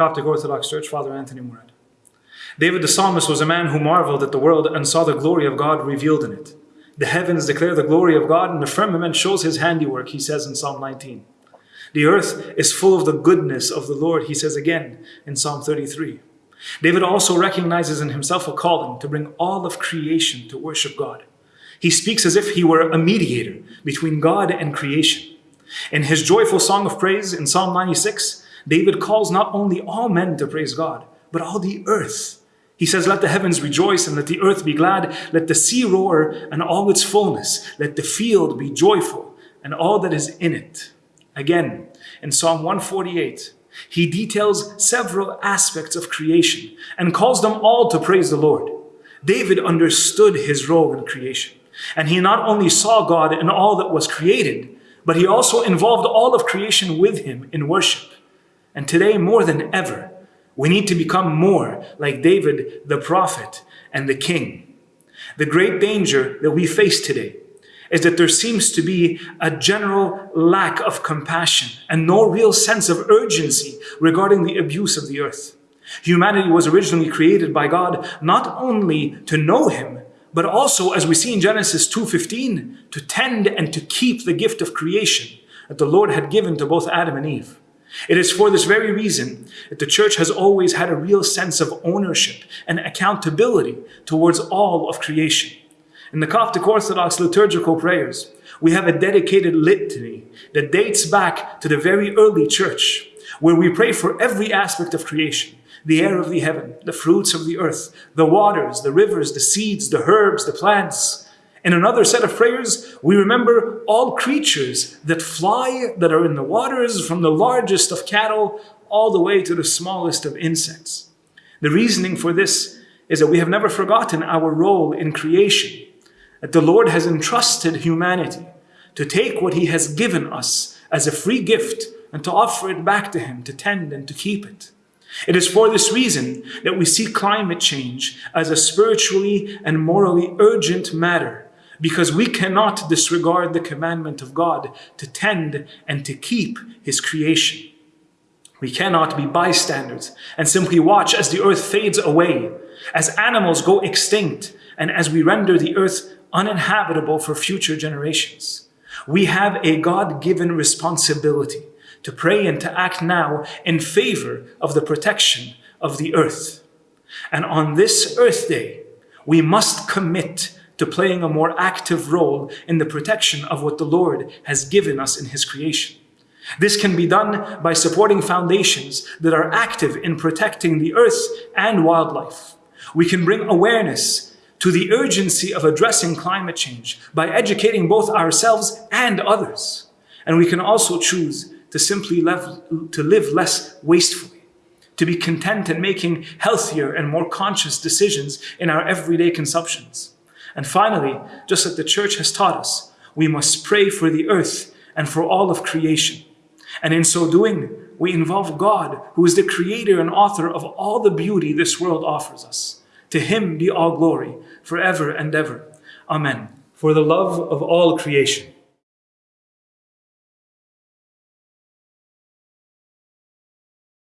Coptic Orthodox Church, Father Anthony Murad. David the psalmist was a man who marveled at the world and saw the glory of God revealed in it. The heavens declare the glory of God, and the firmament shows his handiwork, he says in Psalm 19. The earth is full of the goodness of the Lord, he says again in Psalm 33. David also recognizes in himself a calling to bring all of creation to worship God. He speaks as if he were a mediator between God and creation. In his joyful song of praise in Psalm 96, David calls not only all men to praise God, but all the earth. He says, Let the heavens rejoice and let the earth be glad. Let the sea roar and all its fullness. Let the field be joyful and all that is in it. Again, in Psalm 148, he details several aspects of creation and calls them all to praise the Lord. David understood his role in creation, and he not only saw God in all that was created, but he also involved all of creation with him in worship. And today, more than ever, we need to become more like David, the prophet and the king. The great danger that we face today is that there seems to be a general lack of compassion and no real sense of urgency regarding the abuse of the earth. Humanity was originally created by God not only to know Him, but also, as we see in Genesis 2.15, to tend and to keep the gift of creation that the Lord had given to both Adam and Eve. It is for this very reason that the church has always had a real sense of ownership and accountability towards all of creation. In the Coptic Orthodox liturgical prayers, we have a dedicated litany that dates back to the very early church, where we pray for every aspect of creation the air of the heaven, the fruits of the earth, the waters, the rivers, the seeds, the herbs, the plants. In another set of prayers, we remember all creatures that fly, that are in the waters, from the largest of cattle all the way to the smallest of insects. The reasoning for this is that we have never forgotten our role in creation that the Lord has entrusted humanity to take what he has given us as a free gift and to offer it back to him, to tend and to keep it. It is for this reason that we see climate change as a spiritually and morally urgent matter, because we cannot disregard the commandment of God to tend and to keep his creation. We cannot be bystanders and simply watch as the earth fades away, as animals go extinct, and as we render the earth uninhabitable for future generations. We have a God-given responsibility to pray and to act now in favor of the protection of the earth. And on this Earth Day, we must commit to playing a more active role in the protection of what the Lord has given us in His creation. This can be done by supporting foundations that are active in protecting the earth and wildlife. We can bring awareness to the urgency of addressing climate change by educating both ourselves and others. And we can also choose to simply live, to live less wastefully, to be content in making healthier and more conscious decisions in our everyday consumptions. And finally, just like the church has taught us, we must pray for the earth and for all of creation. And in so doing, we involve God, who is the creator and author of all the beauty this world offers us. To him be all glory, forever and ever. Amen. For the love of all creation,